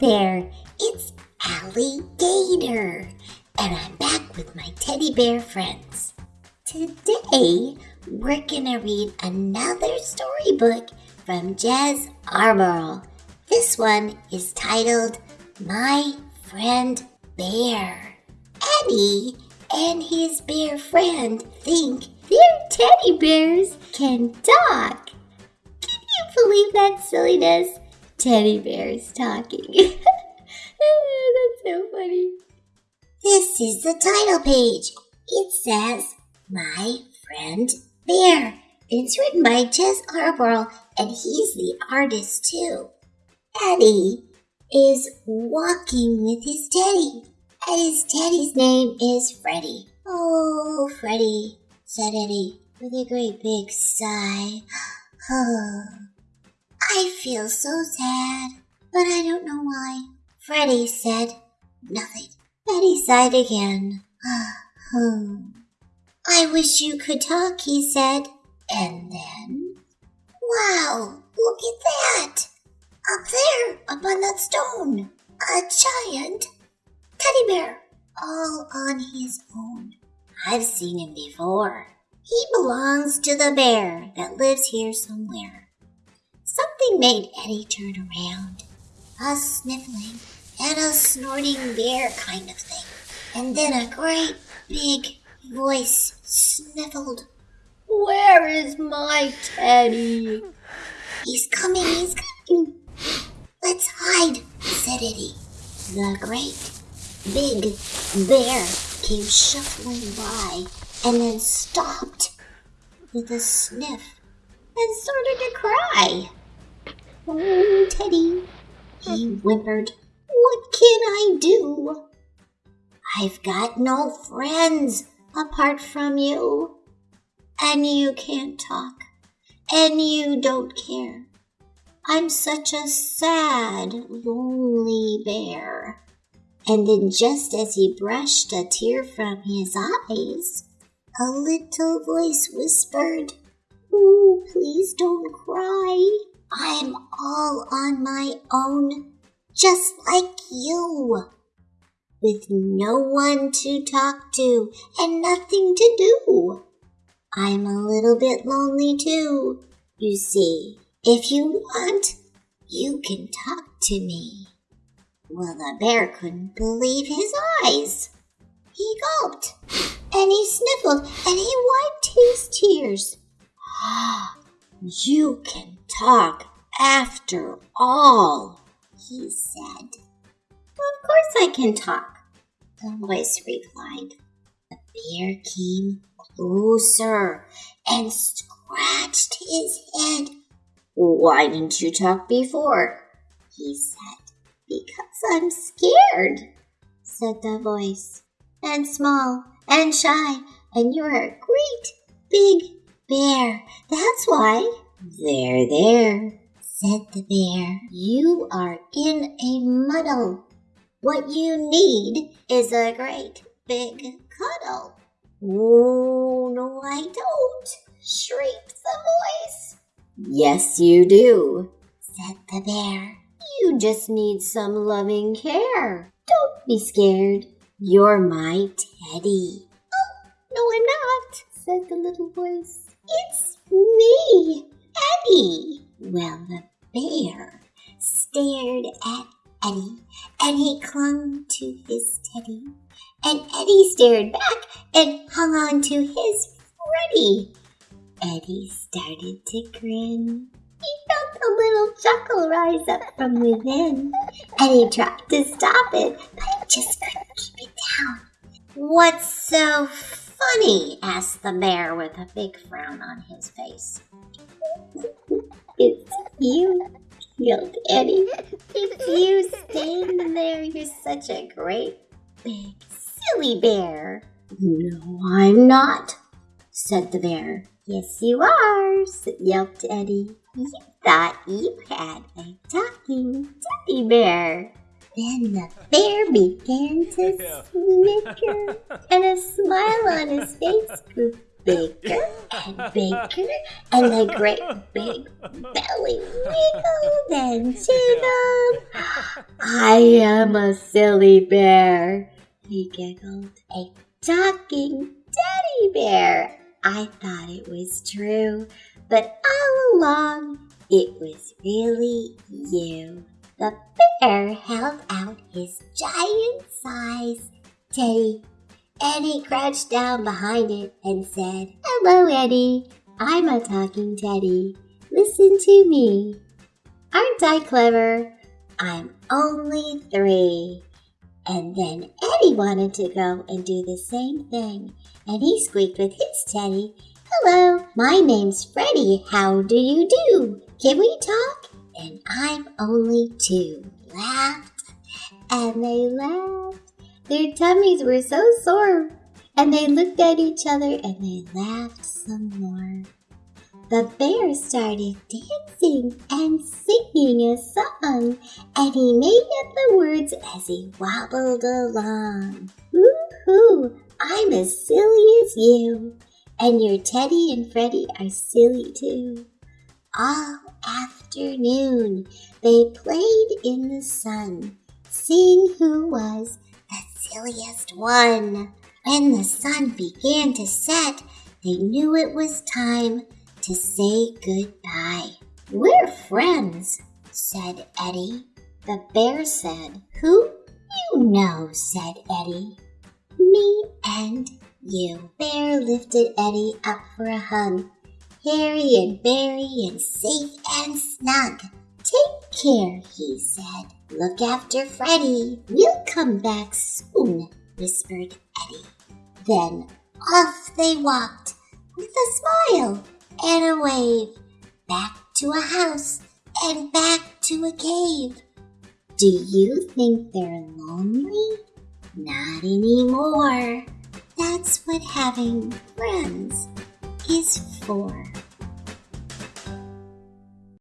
There, it's Alligator, and I'm back with my teddy bear friends. Today, we're gonna read another storybook from Jez Alborough. This one is titled My Friend Bear. Eddie and his bear friend think their teddy bears can talk. Can you believe that silliness? Teddy bears talking. That's so funny. This is the title page. It says, My Friend Bear. It's written by Jez Alborough, and he's the artist too. Eddie is walking with his teddy, and his teddy's name is Freddie. Oh, Freddie, said Eddie with a great big sigh. Oh. I feel so sad, but I don't know why. Freddie said nothing. Eddie sighed again. I wish you could talk, he said. And then, wow, look at that! Up there, up on that stone, a giant teddy bear, all on his own. I've seen him before. He belongs to the bear that lives here somewhere. Something made Eddie turn around. A sniffling and a snorting bear kind of thing. And then a great big voice sniffled. Where is my teddy? He's coming, he's coming. Let's hide, said Eddie. The great big bear came shuffling by and then stopped with a sniff and started to cry. Oh, Teddy, he whimpered, what can I do? I've got no friends apart from you, and you can't talk, and you don't care. I'm such a sad, lonely bear. And then, just as he brushed a tear from his eyes, a little voice whispered, Oh, please don't cry. I'm all on my own, just like you. With no one to talk to and nothing to do. I'm a little bit lonely too, you see. If you want, you can talk to me. Well, the bear couldn't believe his eyes. He gulped, and he sniffled, and he wiped his tears. You can talk after all, he said. Of course I can talk, the voice replied. The bear came closer and scratched his head. Why didn't you talk before? he said. Because I'm scared, said the voice. And small and shy, and you're a great big bear. That's why. There, there, said the bear. You are in a muddle. What you need is a great big cuddle. Oh, no, I don't, shrieked the voice. Yes, you do, said the bear. You just need some loving care. Don't be scared. You're my teddy. Oh, no, I'm not, said the little voice. It's me, Eddie. Well, the bear stared at Eddie and he clung to his teddy. And Eddie stared back and hung on to his Freddie. Eddie started to grin. He felt a little chuckle rise up from within, and he tried to stop it, but he just couldn't keep it down. What's so funny? asked the bear with a big frown on his face. It's you, yelled Eddie. It's you standing there. You're such a great, big, silly bear. No, I'm not, said the bear. Yes, you are, yelped Eddie. You thought you had a talking teddy bear. Then the bear began to snicker, and a smile on his face grew bigger and bigger, and the great big belly wiggled and jiggled. I am a silly bear, he giggled. A talking teddy bear. I thought it was true, but all along it was really you. The bear held out his giant size teddy. Eddie crouched down behind it and said, Hello, Eddie. I'm a talking teddy. Listen to me. Aren't I clever? I'm only three. And then Eddie wanted to go and do the same thing, and he squeaked with his teddy, Hello, my name's Freddie. How do you do? Can we talk? And I'm only two. Laughed, and they laughed. Their tummies were so sore, and they looked at each other and they laughed some more. The bear started dancing and singing a song, and he made up the words as he wobbled along. Woo-hoo, I'm as silly as you, and your Teddy and Freddie are silly too. All afternoon they played in the sun, seeing who was silliest one. When the sun began to set, they knew it was time to say goodbye. We're friends, said Eddie. The bear said, Who? You know, said Eddie. Me and you. Bear lifted Eddie up for a hug. Hairy and berry and safe and snug. Take care, he said. Look after Freddie. We'll come back soon, whispered Eddie. Then off they walked with a smile and a wave, back to a house and back to a cave. Do you think they're lonely? Not anymore. That's what having friends is for.